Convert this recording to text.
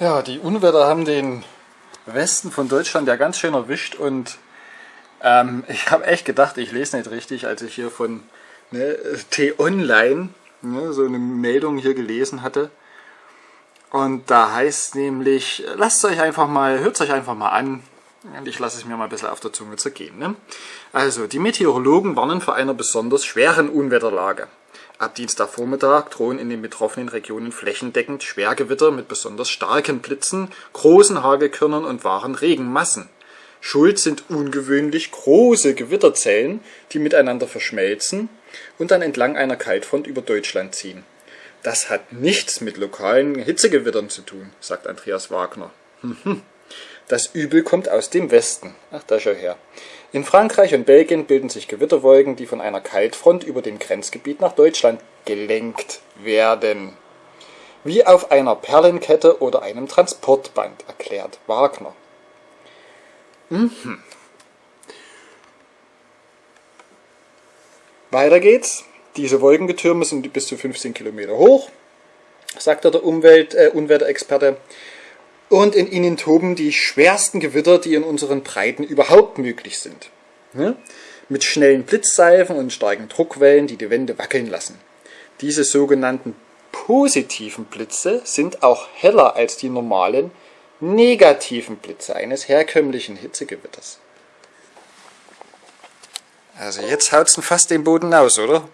Ja, die Unwetter haben den Westen von Deutschland ja ganz schön erwischt und ähm, ich habe echt gedacht, ich lese nicht richtig, als ich hier von ne, T-Online ne, so eine Meldung hier gelesen hatte. Und da heißt nämlich, lasst euch einfach mal, hört euch einfach mal an und ich lasse es mir mal ein bisschen auf der Zunge zergehen. Ne? Also, die Meteorologen warnen vor einer besonders schweren Unwetterlage. Ab Dienstagvormittag drohen in den betroffenen Regionen flächendeckend Schwergewitter mit besonders starken Blitzen, großen Hagelkörnern und wahren Regenmassen. Schuld sind ungewöhnlich große Gewitterzellen, die miteinander verschmelzen und dann entlang einer Kaltfront über Deutschland ziehen. Das hat nichts mit lokalen Hitzegewittern zu tun, sagt Andreas Wagner. Das Übel kommt aus dem Westen. Ach, da schau her. In Frankreich und Belgien bilden sich Gewitterwolken, die von einer Kaltfront über dem Grenzgebiet nach Deutschland gelenkt werden. Wie auf einer Perlenkette oder einem Transportband, erklärt Wagner. Mhm. Weiter geht's. Diese Wolkengetürme sind bis zu 15 Kilometer hoch, sagte der Umwelt, äh, Unwetterexperte. Und in ihnen toben die schwersten Gewitter, die in unseren Breiten überhaupt möglich sind. Ja? Mit schnellen Blitzsalven und starken Druckwellen, die die Wände wackeln lassen. Diese sogenannten positiven Blitze sind auch heller als die normalen negativen Blitze eines herkömmlichen Hitzegewitters. Also jetzt haut's fast den Boden aus, oder?